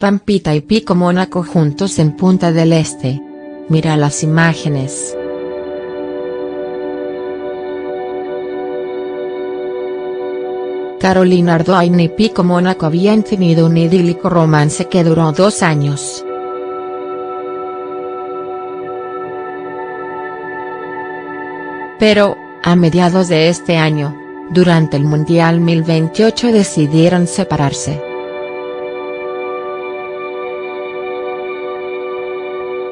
Pampita y Pico Mónaco juntos en Punta del Este. Mira las imágenes. Carolina Ardoin y Pico Mónaco habían tenido un idílico romance que duró dos años. Pero, a mediados de este año, durante el Mundial 1028 decidieron separarse.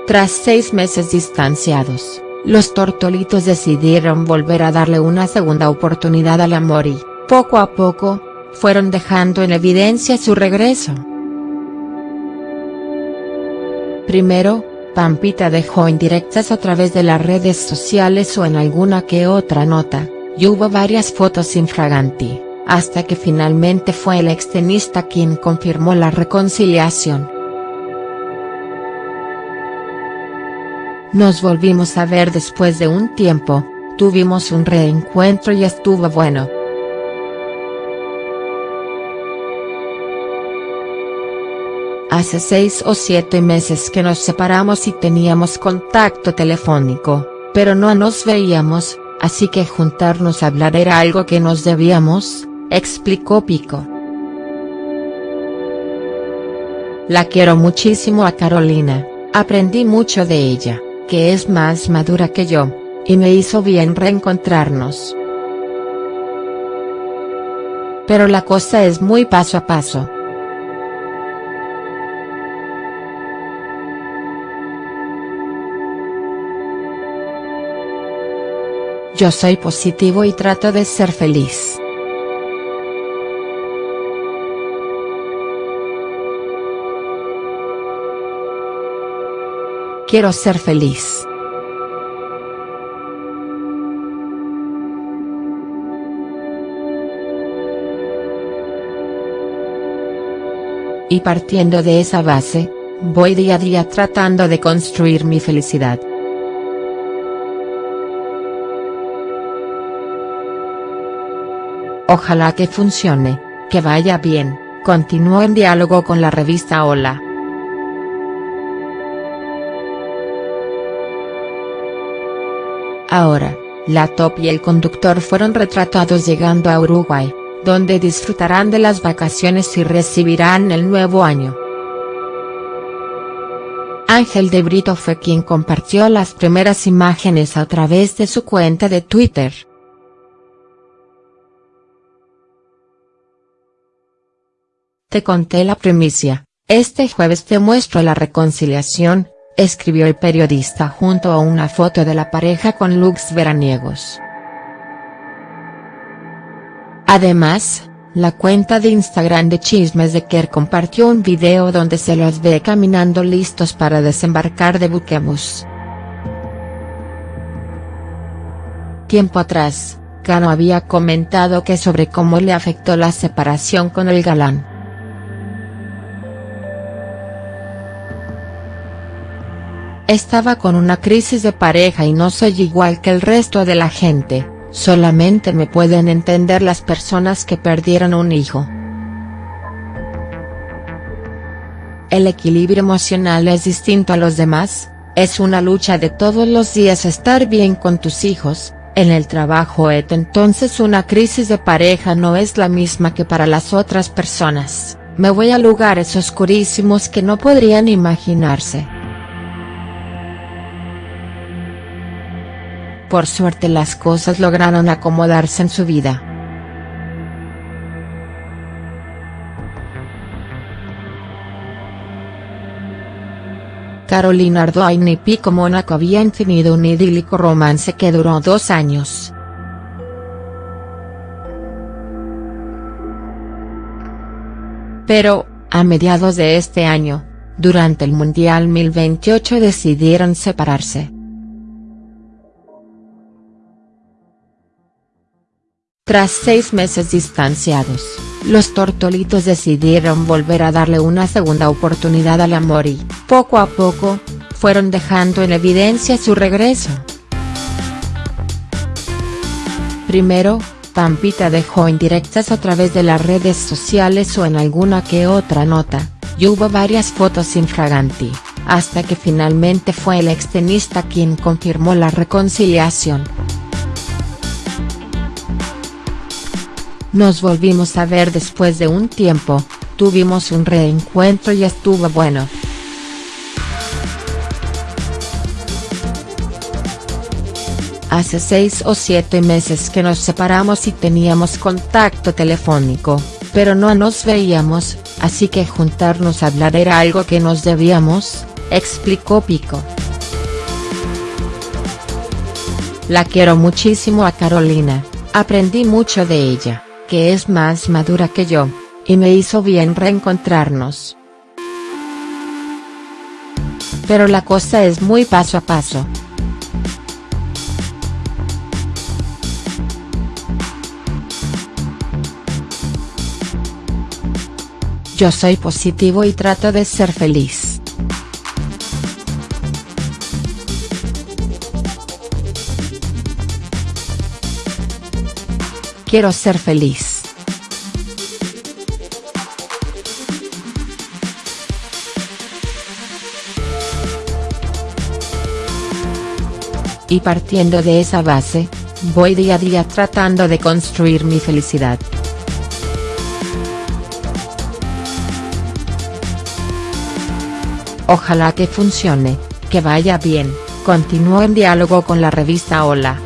Tras seis meses distanciados, los tortolitos decidieron volver a darle una segunda oportunidad al amor y, poco a poco, fueron dejando en evidencia su regreso. Primero, Pampita dejó indirectas a través de las redes sociales o en alguna que otra nota, y hubo varias fotos infraganti, hasta que finalmente fue el extenista quien confirmó la reconciliación. Nos volvimos a ver después de un tiempo, tuvimos un reencuentro y estuvo bueno. Hace seis o siete meses que nos separamos y teníamos contacto telefónico, pero no nos veíamos, así que juntarnos a hablar era algo que nos debíamos, explicó Pico. La quiero muchísimo a Carolina, aprendí mucho de ella, que es más madura que yo, y me hizo bien reencontrarnos. Pero la cosa es muy paso a paso. Yo soy positivo y trato de ser feliz. Quiero ser feliz. Y partiendo de esa base, voy día a día tratando de construir mi felicidad. Ojalá que funcione, que vaya bien, continuó en diálogo con la revista Hola. Ahora, la top y el conductor fueron retratados llegando a Uruguay, donde disfrutarán de las vacaciones y recibirán el nuevo año. Ángel de Brito fue quien compartió las primeras imágenes a través de su cuenta de Twitter. Te conté la primicia, este jueves te muestro la reconciliación, escribió el periodista junto a una foto de la pareja con looks veraniegos. Además, la cuenta de Instagram de Chismes de Kerr compartió un video donde se los ve caminando listos para desembarcar de buquebus. Tiempo atrás, Cano había comentado que sobre cómo le afectó la separación con el galán. Estaba con una crisis de pareja y no soy igual que el resto de la gente, solamente me pueden entender las personas que perdieron un hijo. El equilibrio emocional es distinto a los demás, es una lucha de todos los días estar bien con tus hijos, en el trabajo et entonces una crisis de pareja no es la misma que para las otras personas, me voy a lugares oscurísimos que no podrían imaginarse. Por suerte las cosas lograron acomodarse en su vida. Carolina Ardoin y Pico Mónaco habían tenido un idílico romance que duró dos años. Pero, a mediados de este año, durante el Mundial 1028 decidieron separarse. Tras seis meses distanciados, los tortolitos decidieron volver a darle una segunda oportunidad al amor y, poco a poco, fueron dejando en evidencia su regreso. Primero, Pampita dejó indirectas a través de las redes sociales o en alguna que otra nota, y hubo varias fotos infraganti, hasta que finalmente fue el extenista quien confirmó la reconciliación. Nos volvimos a ver después de un tiempo, tuvimos un reencuentro y estuvo bueno. Hace seis o siete meses que nos separamos y teníamos contacto telefónico, pero no nos veíamos, así que juntarnos a hablar era algo que nos debíamos, explicó Pico. La quiero muchísimo a Carolina, aprendí mucho de ella, que es más madura que yo, y me hizo bien reencontrarnos. Pero la cosa es muy paso a paso. Yo soy positivo y trato de ser feliz. Quiero ser feliz. Y partiendo de esa base, voy día a día tratando de construir mi felicidad. Ojalá que funcione, que vaya bien, continuó en diálogo con la revista Hola.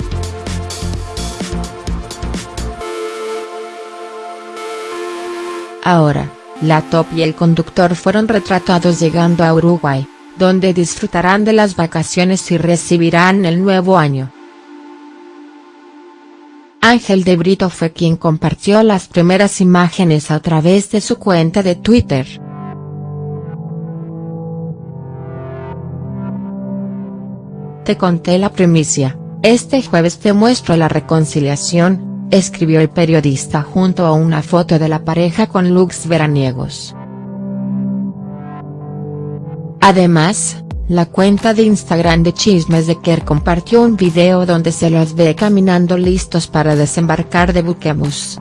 Ahora, la top y el conductor fueron retratados llegando a Uruguay, donde disfrutarán de las vacaciones y recibirán el nuevo año. Ángel de Brito fue quien compartió las primeras imágenes a través de su cuenta de Twitter. Te conté la primicia, este jueves te muestro la reconciliación, escribió el periodista junto a una foto de la pareja con looks veraniegos. Además, la cuenta de Instagram de Chismes de Kerr compartió un video donde se los ve caminando listos para desembarcar de Buquebus.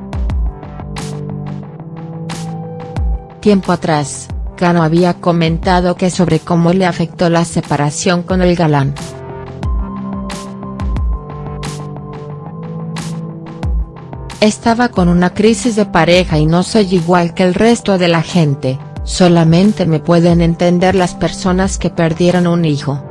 Tiempo atrás, Cano había comentado que sobre cómo le afectó la separación con el galán. Estaba con una crisis de pareja y no soy igual que el resto de la gente, solamente me pueden entender las personas que perdieron un hijo.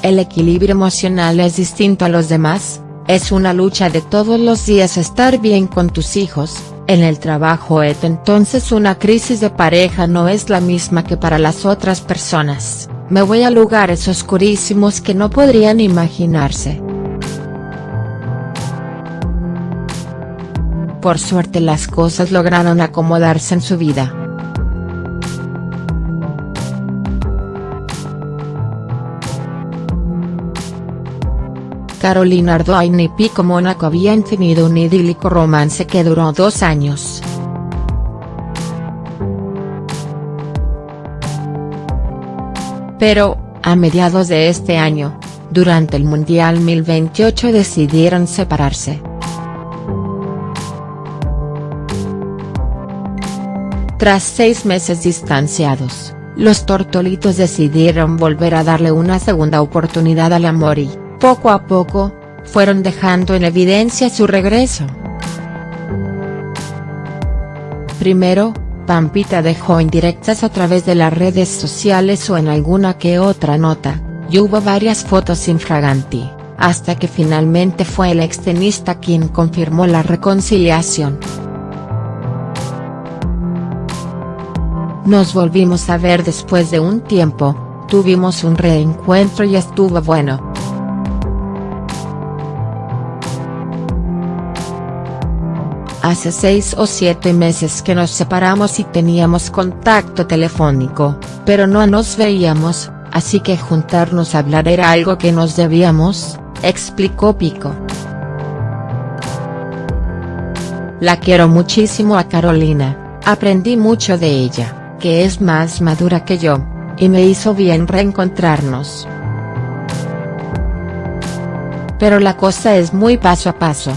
El equilibrio emocional es distinto a los demás, es una lucha de todos los días estar bien con tus hijos, en el trabajo et entonces una crisis de pareja no es la misma que para las otras personas, me voy a lugares oscurísimos que no podrían imaginarse. Por suerte las cosas lograron acomodarse en su vida. Carolina Ardoin y Pico Mónaco habían tenido un idílico romance que duró dos años. Pero, a mediados de este año, durante el Mundial 2028 decidieron separarse. Tras seis meses distanciados, los tortolitos decidieron volver a darle una segunda oportunidad al amor y, poco a poco, fueron dejando en evidencia su regreso. Primero, Pampita dejó indirectas a través de las redes sociales o en alguna que otra nota, y hubo varias fotos infraganti, hasta que finalmente fue el extenista quien confirmó la reconciliación. Nos volvimos a ver después de un tiempo, tuvimos un reencuentro y estuvo bueno. Hace seis o siete meses que nos separamos y teníamos contacto telefónico, pero no nos veíamos, así que juntarnos a hablar era algo que nos debíamos, explicó Pico. La quiero muchísimo a Carolina, aprendí mucho de ella que es más madura que yo, y me hizo bien reencontrarnos. Pero la cosa es muy paso a paso.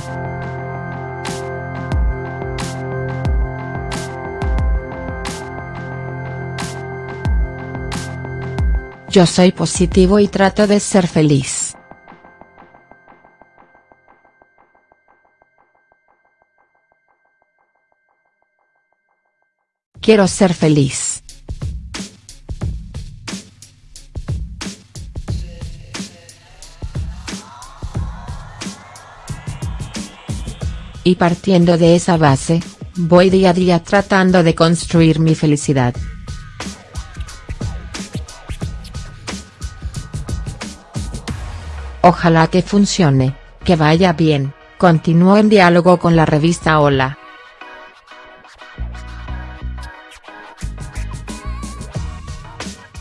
Yo soy positivo y trato de ser feliz. Quiero ser feliz. Y partiendo de esa base, voy día a día tratando de construir mi felicidad. Ojalá que funcione, que vaya bien, continuó en diálogo con la revista Hola.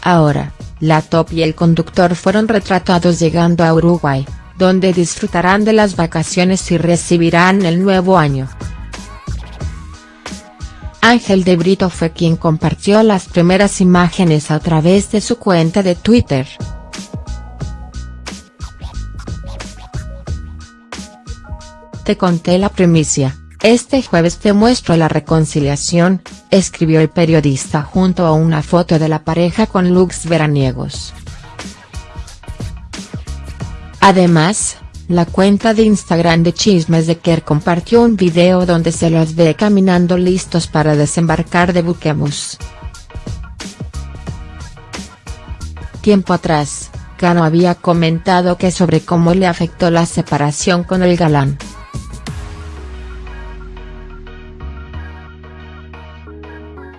Ahora, la top y el conductor fueron retratados llegando a Uruguay, donde disfrutarán de las vacaciones y recibirán el nuevo año. Ángel de Brito fue quien compartió las primeras imágenes a través de su cuenta de Twitter. Te conté la primicia. Este jueves te muestro la reconciliación, escribió el periodista junto a una foto de la pareja con looks veraniegos. Además, la cuenta de Instagram de Chismes de Kerr compartió un video donde se los ve caminando listos para desembarcar de Buquemus. Tiempo atrás, Cano había comentado que sobre cómo le afectó la separación con el galán.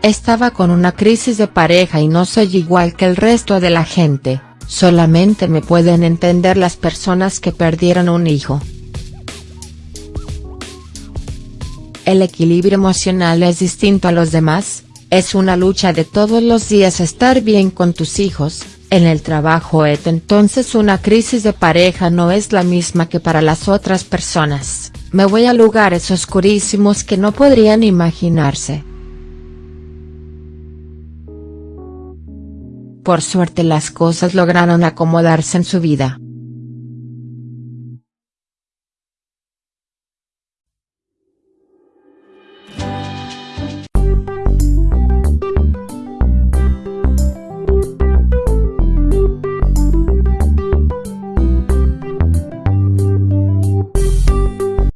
Estaba con una crisis de pareja y no soy igual que el resto de la gente, solamente me pueden entender las personas que perdieron un hijo. El equilibrio emocional es distinto a los demás, es una lucha de todos los días estar bien con tus hijos, en el trabajo et entonces una crisis de pareja no es la misma que para las otras personas, me voy a lugares oscurísimos que no podrían imaginarse. Por suerte las cosas lograron acomodarse en su vida.